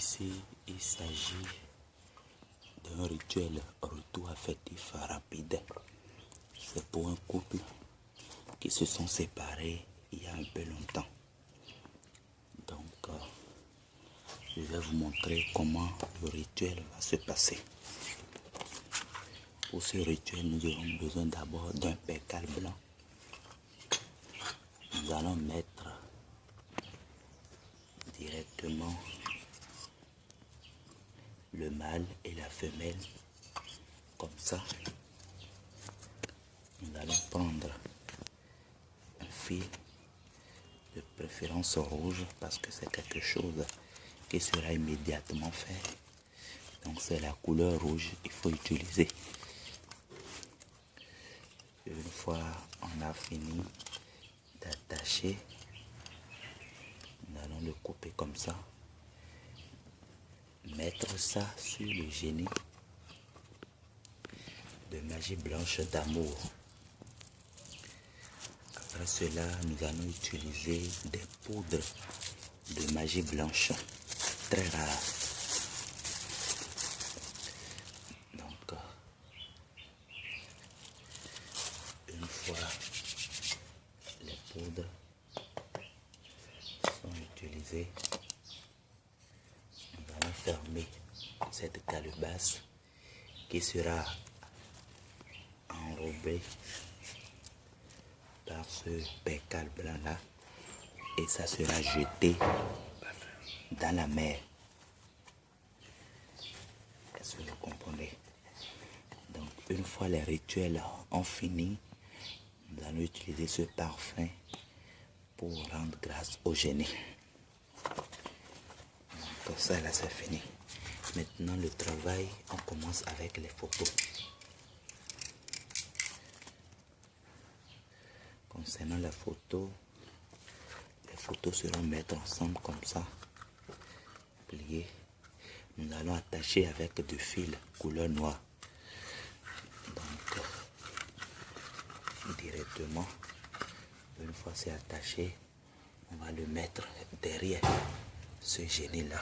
Ici, il s'agit d'un rituel retour affectif rapide. C'est pour un couple qui se sont séparés il y a un peu longtemps. Donc, euh, je vais vous montrer comment le rituel va se passer. Pour ce rituel, nous aurons besoin d'abord d'un percal blanc. Nous allons mettre directement le mâle et la femelle comme ça. Nous allons prendre un fil de préférence rouge parce que c'est quelque chose qui sera immédiatement fait. Donc c'est la couleur rouge il faut utiliser. Une fois on a fini d'attacher, nous allons le couper comme ça. Mettre ça sur le génie de magie blanche d'amour. Après cela, nous allons utiliser des poudres de magie blanche très rares. Donc, une fois les poudres sont utilisées, cette calebasse qui sera enrobée par ce pécal blanc là et ça sera jeté dans la mer. Est-ce que vous comprenez? Donc une fois les rituels ont fini, nous allons utiliser ce parfum pour rendre grâce au génie. Ça là c'est fini. Maintenant le travail, on commence avec les photos. Concernant la photo, les photos seront mettre ensemble comme ça, pliées. Nous allons attacher avec du fil couleur noire. Donc, directement, une fois c'est attaché, on va le mettre derrière ce génie là.